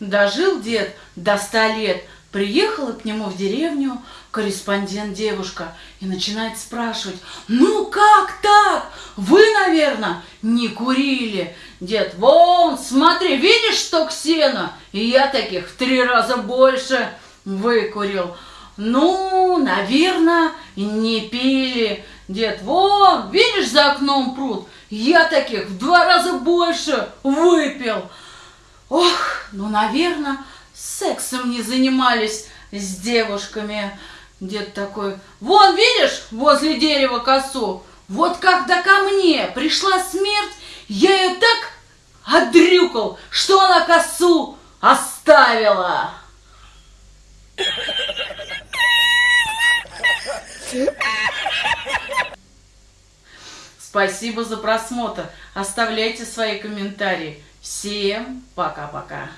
Дожил дед до ста лет, приехала к нему в деревню корреспондент девушка и начинает спрашивать, ну как так? Вы, наверное, не курили. Дед, вон, смотри, видишь, что ксена? И я таких в три раза больше выкурил. Ну, наверное, не пили. Дед, вон, видишь за окном пруд? Я таких в два раза больше выпил. Ох, ну, наверное, сексом не занимались с девушками. Дед такой, вон, видишь, возле дерева косу? Вот когда ко мне пришла смерть, я ее так отдрюкал, что она косу оставила. Спасибо за просмотр. Оставляйте свои комментарии. Всем пока-пока.